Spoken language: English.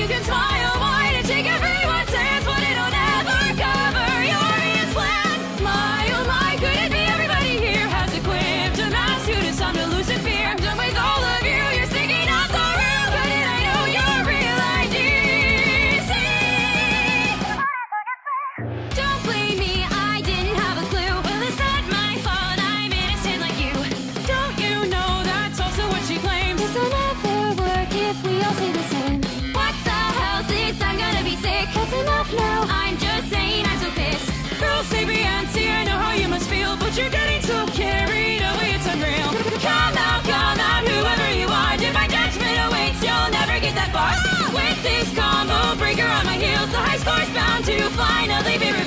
天天闯 far. With this combo breaker on my heels, the high score's bound to finally be